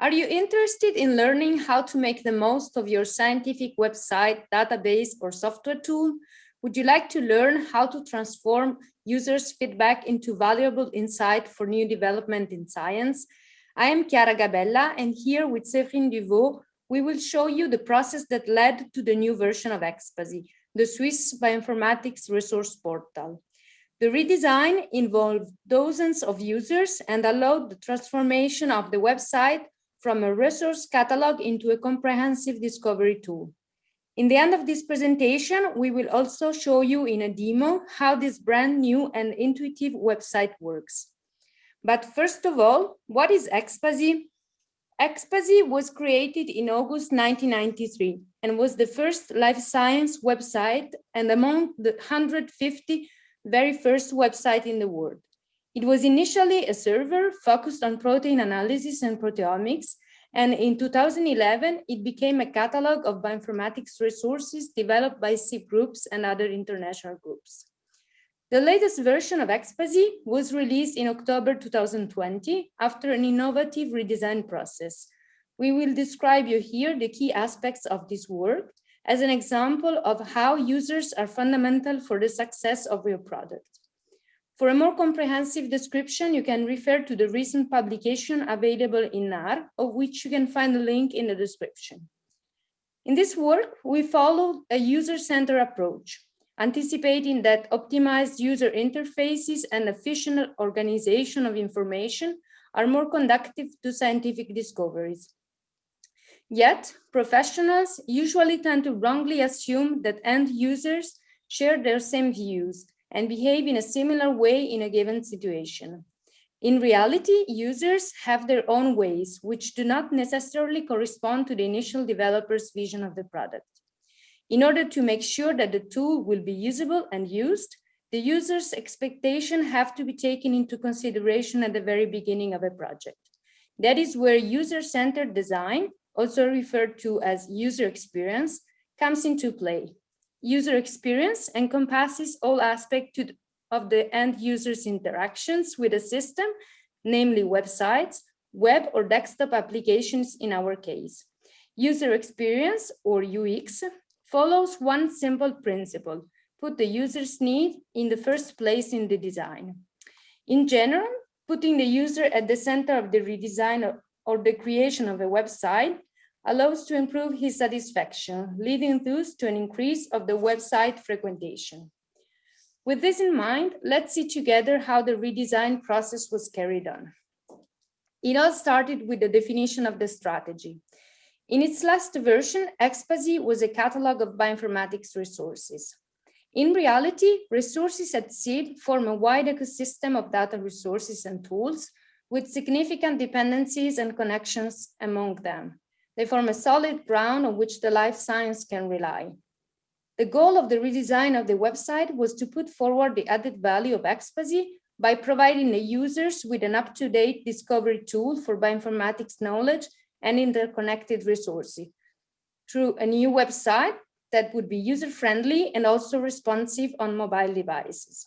Are you interested in learning how to make the most of your scientific website, database, or software tool? Would you like to learn how to transform users' feedback into valuable insight for new development in science? I am Chiara Gabella, and here with Séverine Duvaux, we will show you the process that led to the new version of ExPASy, the Swiss Bioinformatics Resource Portal. The redesign involved dozens of users and allowed the transformation of the website from a resource catalog into a comprehensive discovery tool. In the end of this presentation, we will also show you in a demo how this brand new and intuitive website works. But first of all, what is ExPASy? ExPASy was created in August 1993 and was the first life science website and among the 150 very first website in the world. It was initially a server focused on protein analysis and proteomics, and in 2011, it became a catalog of bioinformatics resources developed by SIB groups and other international groups. The latest version of ExPASy was released in October 2020 after an innovative redesign process. We will describe you here the key aspects of this work as an example of how users are fundamental for the success of your product. For a more comprehensive description, you can refer to the recent publication available in NAR, of which you can find the link in the description. In this work, we followed a user-centered approach, anticipating that optimized user interfaces and efficient organization of information are more conductive to scientific discoveries. Yet, professionals usually tend to wrongly assume that end users share their same views and behave in a similar way in a given situation. In reality, users have their own ways, which do not necessarily correspond to the initial developer's vision of the product. In order to make sure that the tool will be usable and used, the user's expectation have to be taken into consideration at the very beginning of a project. That is where user-centered design also referred to as user experience, comes into play. User experience encompasses all aspects of the end user's interactions with a system, namely websites, web or desktop applications in our case. User experience or UX follows one simple principle, put the user's need in the first place in the design. In general, putting the user at the center of the redesign or the creation of a website allows to improve his satisfaction, leading thus to an increase of the website frequentation. With this in mind, let's see together how the redesign process was carried on. It all started with the definition of the strategy. In its last version, ExPASy was a catalog of bioinformatics resources. In reality, resources at SIB form a wide ecosystem of data resources and tools with significant dependencies and connections among them. They form a solid ground on which the life science can rely. The goal of the redesign of the website was to put forward the added value of ExPASy by providing the users with an up-to-date discovery tool for bioinformatics knowledge and interconnected resources through a new website that would be user-friendly and also responsive on mobile devices.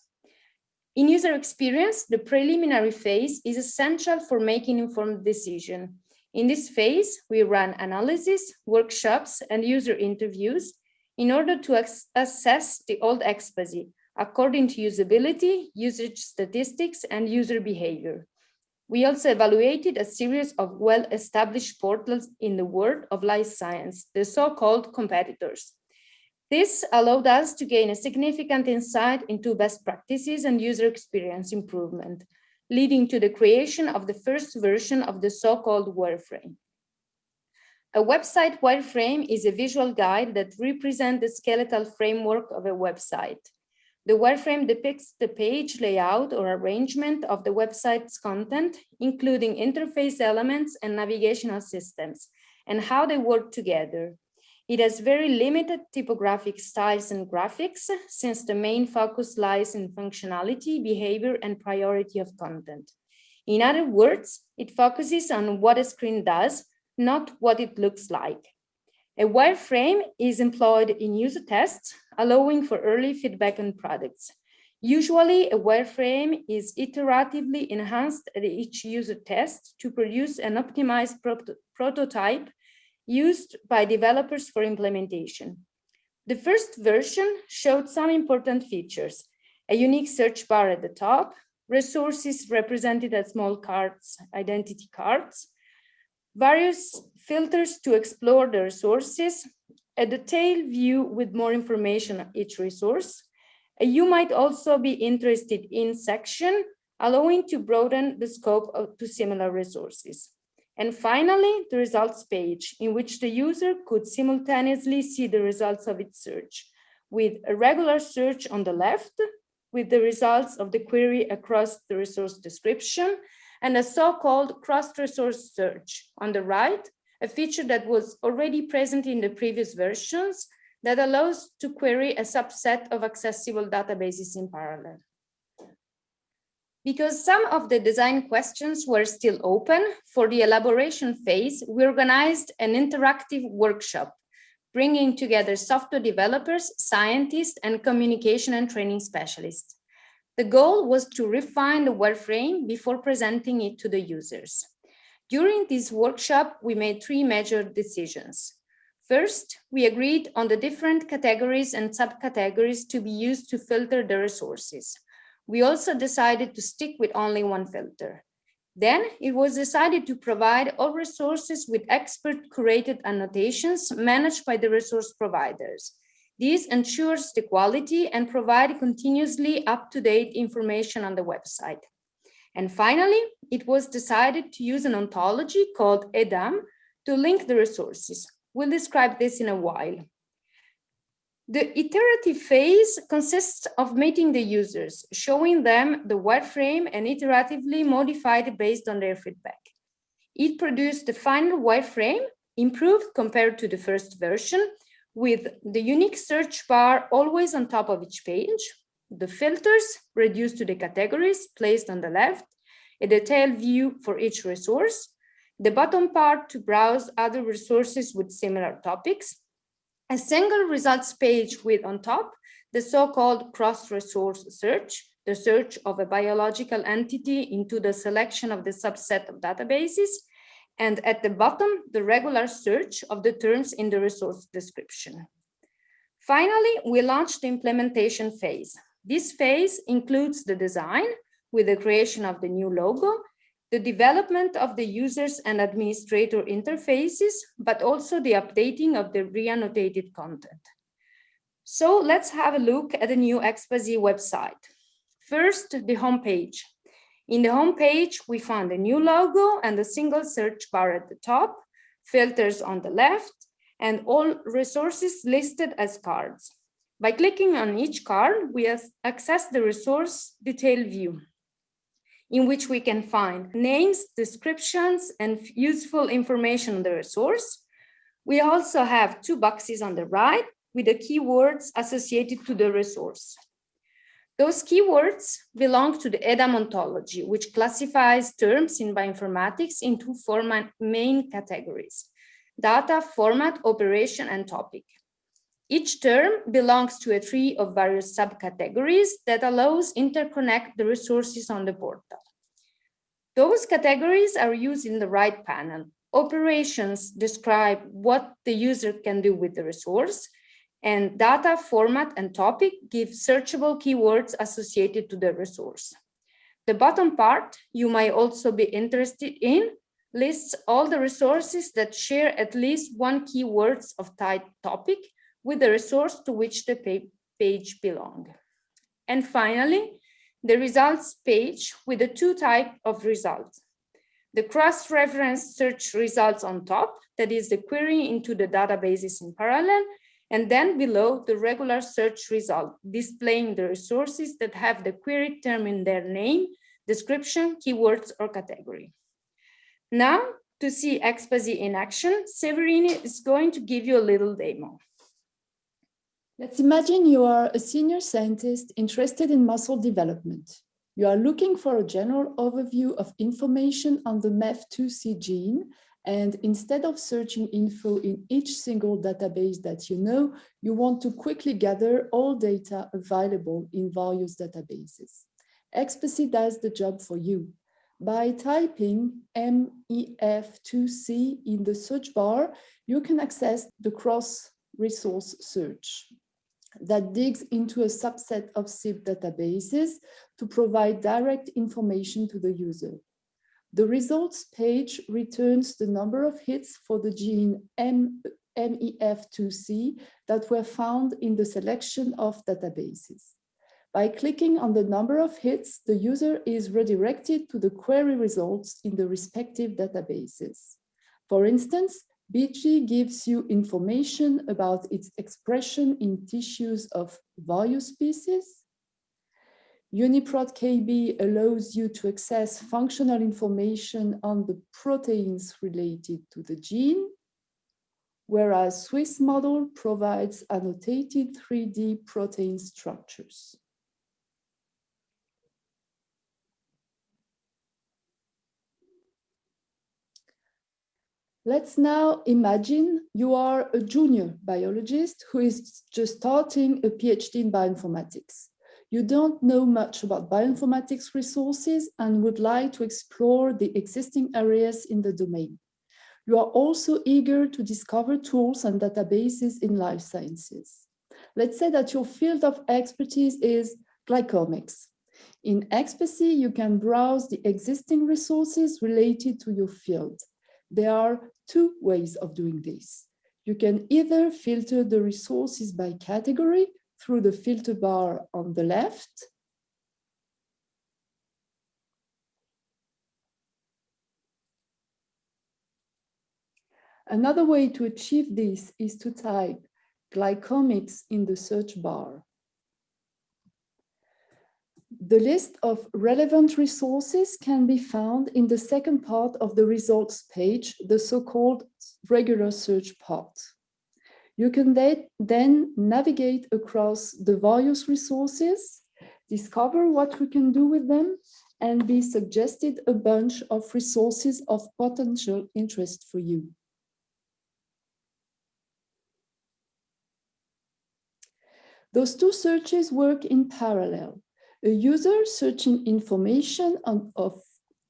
In user experience, the preliminary phase is essential for making informed decision. In this phase, we run analysis, workshops, and user interviews in order to assess the old ExPASy according to usability, usage statistics, and user behavior. We also evaluated a series of well-established portals in the world of life science, the so-called competitors. This allowed us to gain a significant insight into best practices and user experience improvement, leading to the creation of the first version of the so-called wireframe. A website wireframe is a visual guide that represents the skeletal framework of a website. The wireframe depicts the page layout or arrangement of the website's content, including interface elements and navigational systems, and how they work together. It has very limited typographic styles and graphics, since the main focus lies in functionality, behavior, and priority of content. In other words, it focuses on what a screen does, not what it looks like. A wireframe is employed in user tests, allowing for early feedback on products. Usually, a wireframe is iteratively enhanced at each user test to produce an optimized prototype used by developers for implementation. The first version showed some important features, a unique search bar at the top, resources represented as small cards, identity cards, various filters to explore the resources, a detailed view with more information on each resource. Uh, you might also be interested in section, allowing to broaden the scope of, to similar resources. And finally, the results page, in which the user could simultaneously see the results of its search, with a regular search on the left, with the results of the query across the resource description, and a so-called cross-resource search on the right, a feature that was already present in the previous versions that allows to query a subset of accessible databases in parallel. Because some of the design questions were still open, for the elaboration phase, we organized an interactive workshop, bringing together software developers, scientists, and communication and training specialists. The goal was to refine the wireframe before presenting it to the users. During this workshop, we made three major decisions. First, we agreed on the different categories and subcategories to be used to filter the resources. We also decided to stick with only one filter. Then it was decided to provide all resources with expert curated annotations managed by the resource providers. This ensures the quality and provide continuously up-to-date information on the website. And finally, it was decided to use an ontology called EDAM to link the resources. We'll describe this in a while. The iterative phase consists of meeting the users, showing them the wireframe and iteratively modified based on their feedback. It produced the final wireframe, improved compared to the first version, with the unique search bar always on top of each page, the filters reduced to the categories placed on the left, a detailed view for each resource, the bottom part to browse other resources with similar topics, a single results page with on top the so-called cross-resource search, the search of a biological entity into the selection of the subset of databases, and at the bottom, the regular search of the terms in the resource description. Finally, we launched the implementation phase. This phase includes the design with the creation of the new logo the development of the users and administrator interfaces, but also the updating of the re-annotated content. So let's have a look at the new ExPASy website. First, the homepage. In the homepage, we found a new logo and a single search bar at the top, filters on the left, and all resources listed as cards. By clicking on each card, we access the resource detail view in which we can find names, descriptions, and useful information on the resource. We also have two boxes on the right with the keywords associated to the resource. Those keywords belong to the EDAM ontology, which classifies terms in bioinformatics into four main categories, data, format, operation, and topic. Each term belongs to a tree of various subcategories that allows interconnect the resources on the portal. Those categories are used in the right panel. Operations describe what the user can do with the resource, and data, format, and topic give searchable keywords associated to the resource. The bottom part you might also be interested in lists all the resources that share at least one keywords of type topic with the resource to which the page belong. And finally, the results page with the two type of results. The cross-reference search results on top, that is the query into the databases in parallel, and then below the regular search result, displaying the resources that have the query term in their name, description, keywords, or category. Now, to see ExPASy in action, Séverine is going to give you a little demo. Let's imagine you are a senior scientist interested in muscle development. You are looking for a general overview of information on the MEF2C gene And instead of searching info in each single database that you know, you want to quickly gather all data available in various databases. ExPASy does the job for you. By typing MEF2C in the search bar, you can access the cross-resource search that digs into a subset of SIB databases to provide direct information to the user. The results page returns the number of hits for the gene M MEF2C that were found in the selection of databases. By clicking on the number of hits, the user is redirected to the query results in the respective databases. For instance, Bgee gives you information about its expression in tissues of various species, UniProt KB allows you to access functional information on the proteins related to the gene, whereas Swiss model provides annotated 3D protein structures. Let's now imagine you are a junior biologist who is just starting a PhD in bioinformatics you don't know much about bioinformatics resources and would like to explore the existing areas in the domain. You are also eager to discover tools and databases in life sciences. Let's say that your field of expertise is glycomics. In ExPASy, you can browse the existing resources related to your field. There are two ways of doing this. You can either filter the resources by category through the filter bar on the left. Another way to achieve this is to type glycomics in the search bar. The list of relevant resources can be found in the second part of the results page, the so-called regular search part. You can then navigate across the various resources, discover what we can do with them, and be suggested a bunch of resources of potential interest for you. Those two searches work in parallel. A user searching information on, of,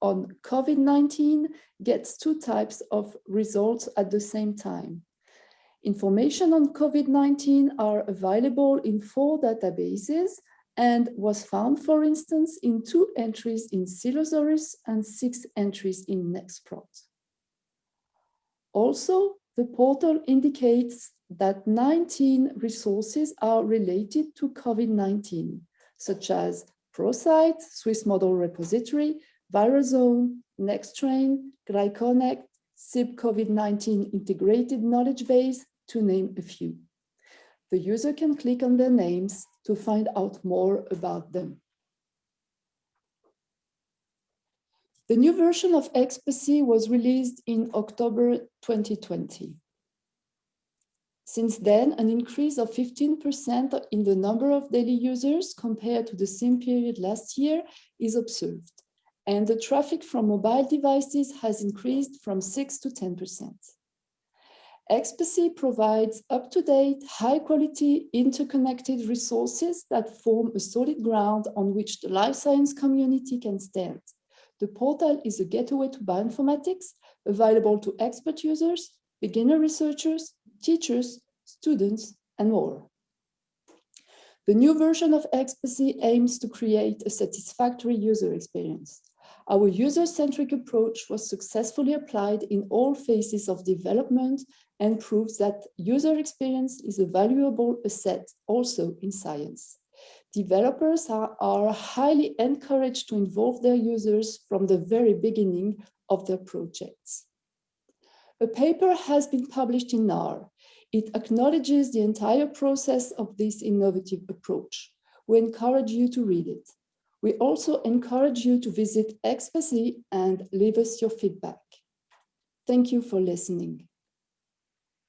on COVID-19 gets two types of results at the same time. Information on COVID-19 are available in four databases and was found, for instance, in two entries in Cellosaurus and six entries in neXtProt. Also, the portal indicates that 19 resources are related to COVID-19, such as PROSITE, Swiss Model Repository, ViralZone, NextStrain, GlyConnect, SIB COVID-19 Integrated Knowledge Base, to name a few. The user can click on their names to find out more about them. The new version of ExPASy was released in October 2020. Since then, an increase of 15% in the number of daily users compared to the same period last year is observed, and the traffic from mobile devices has increased from 6 to 10%. ExPASy provides up-to-date, high-quality, interconnected resources that form a solid ground on which the life science community can stand. The portal is a gateway to bioinformatics, available to expert users, beginner researchers, teachers, students, and more. The new version of ExPASy aims to create a satisfactory user experience. Our user-centric approach was successfully applied in all phases of development and proves that user experience is a valuable asset also in science. Developers are, are highly encouraged to involve their users from the very beginning of their projects. A paper has been published in NAR. It acknowledges the entire process of this innovative approach. We encourage you to read it. We also encourage you to visit ExPASy and leave us your feedback. Thank you for listening.